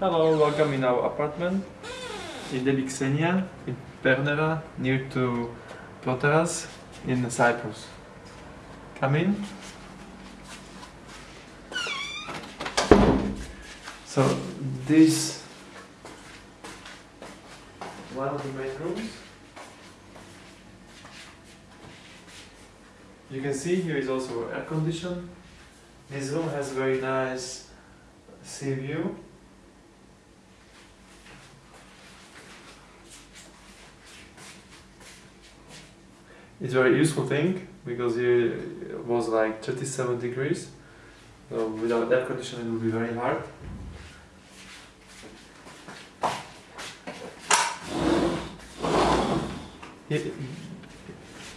Hello, welcome in our apartment in Debbie Xenia, in Pernera, near to Protaras in Cyprus. Come in. So this one of the main rooms. You can see here is also air condition. This room has very nice sea view. It's a very useful thing because it was like 37 degrees. So without air conditioning it would be very hard.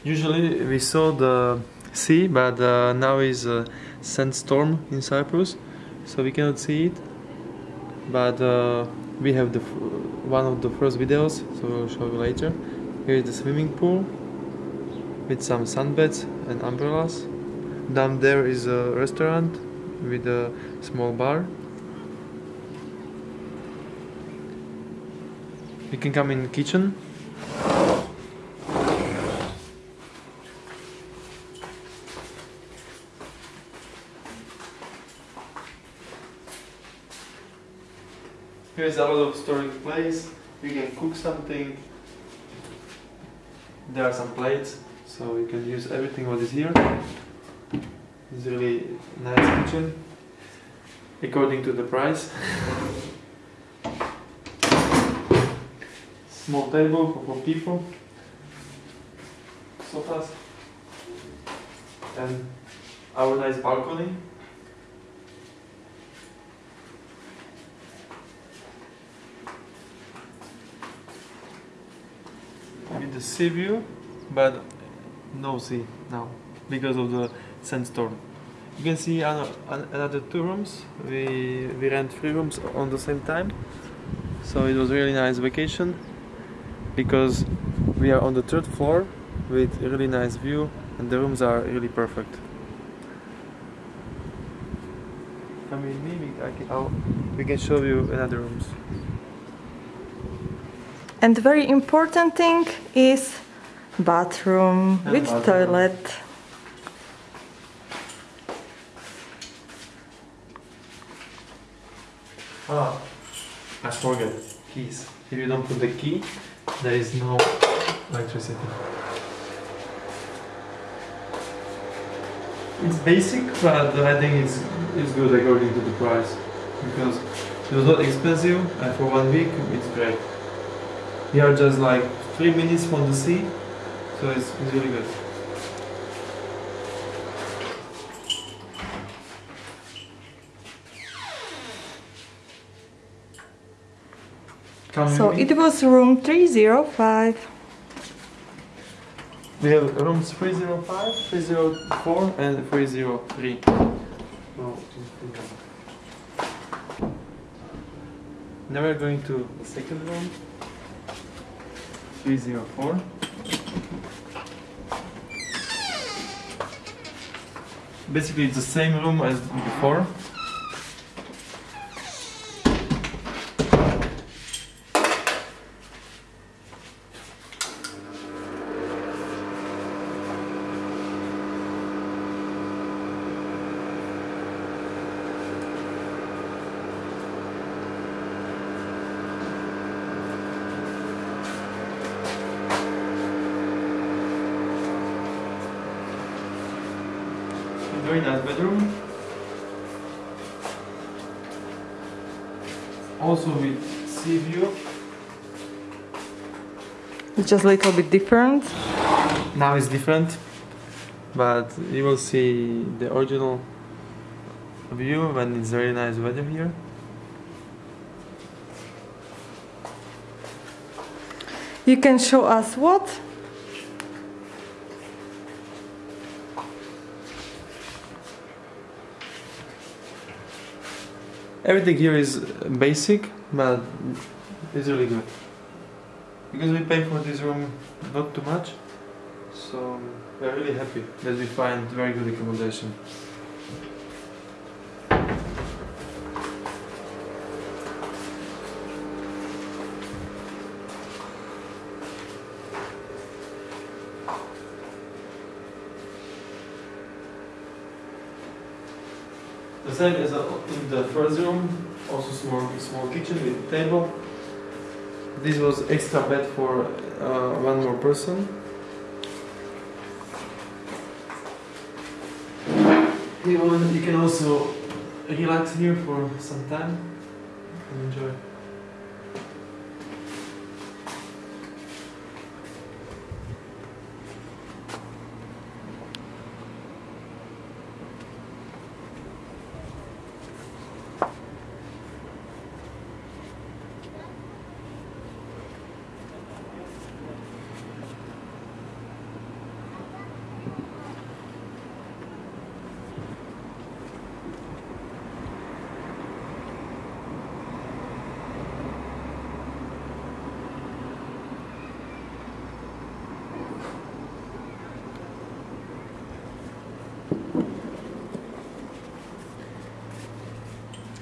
Usually we saw the sea, but uh, now is a sandstorm in Cyprus, so we cannot see it. But uh, we have the one of the first videos, so we'll show you later. Here is the swimming pool with some sunbeds and umbrellas. Down there is a restaurant with a small bar. You can come in kitchen. Here's a lot of storing place. You can cook something. There are some plates, so you can use everything what is here. It's really nice kitchen, according to the price. Small table for four people. Sofas. And our nice balcony. with the sea view, but no sea now because of the sandstorm. You can see another two rooms. We we rent three rooms on the same time, so it was really nice vacation because we are on the third floor with really nice view and the rooms are really perfect. Come with me, we can show you another rooms. And the very important thing is bathroom And with bathroom. toilet. Ah, I forget keys. If you don't put the key, there is no electricity. It's basic, but I think it's it's good according to the price because it was not expensive, and for one week it's great. We are just like three minutes from the sea, so it's, it's really good. Come So it was room 305. We have rooms 305, 304 and 303. No, now we're going to the second room. 304. Basically it's the same room as before. Very nice bedroom. Also with sea view. It's just a little bit different. Now it's different, but you will see the original view when it's very nice weather here. You can show us what? Everything here is basic, but it's really good. Because we pay for this room not too much, so we're really happy that we find very good accommodation. The same as uh, in the first room, also small small kitchen with table. This was extra bed for uh, one more person. You, you can also relax here for some time and enjoy.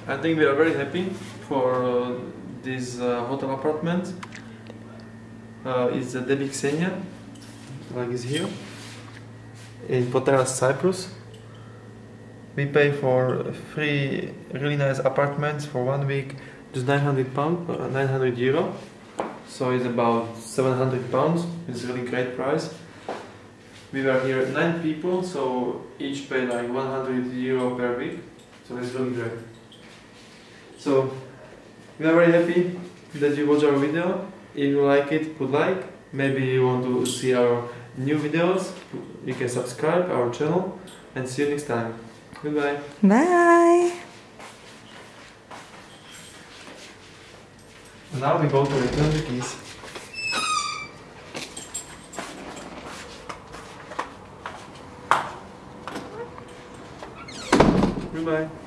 I think we are very happy for uh, this uh, hotel apartment. Uh, it's the Debbie Xenia, like is here, in Protaras, Cyprus. We pay for three really nice apartments for one week, just 900 pound, uh, 900 euro. So it's about 700 pounds. It's really great price. We were here nine people, so each pay like 100 euro per week. So it's really great. So we are very happy that you watch our video. If you like it, put like. Maybe you want to see our new videos. You can subscribe our channel and see you next time. Goodbye. Bye! Now we go to return the keys. Goodbye.